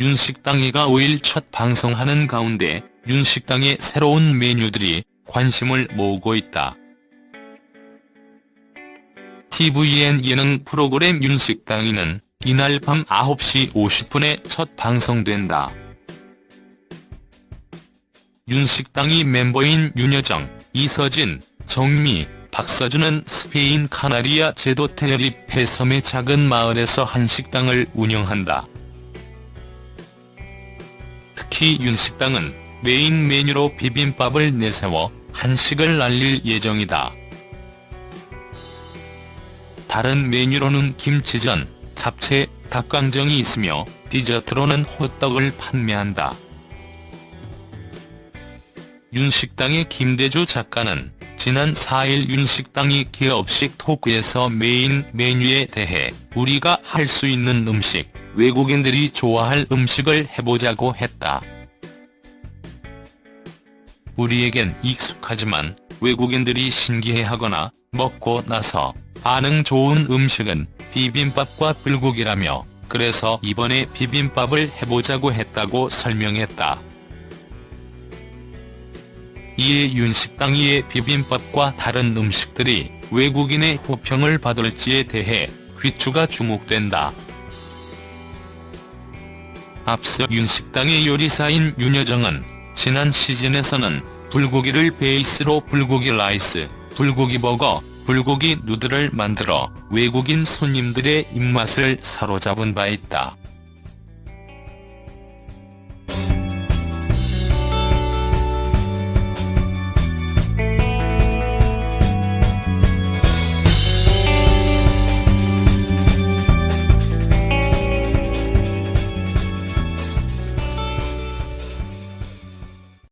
윤식당이가 5일 첫 방송하는 가운데 윤식당의 새로운 메뉴들이 관심을 모으고 있다. tvN 예능 프로그램 윤식당이는 이날 밤 9시 50분에 첫 방송된다. 윤식당이 멤버인 윤여정, 이서진, 정미, 박서준은 스페인 카나리아 제도 테네리페 섬의 작은 마을에서 한식당을 운영한다. 특히 윤식당은 메인 메뉴로 비빔밥을 내세워 한식을 알릴 예정이다. 다른 메뉴로는 김치전, 잡채, 닭강정이 있으며 디저트로는 호떡을 판매한다. 윤식당의 김대주 작가는 지난 4일 윤식당이 기업식 토크에서 메인 메뉴에 대해 우리가 할 수 있는 음식, 외국인들이 좋아할 음식을 해보자고 했다. 우리에겐 익숙하지만 외국인들이 신기해하거나 먹고 나서 반응 좋은 음식은 비빔밥과 불고기라며 그래서 이번에 비빔밥을 해보자고 했다고 설명했다. 이에 윤식당이의 비빔밥과 다른 음식들이 외국인의 호평을 받을지에 대해 귀추가 주목된다. 앞서 윤식당의 요리사인 윤여정은 지난 시즌에서는 불고기를 베이스로 불고기 라이스, 불고기 버거, 불고기 누들을 만들어 외국인 손님들의 입맛을 사로잡은 바 있다.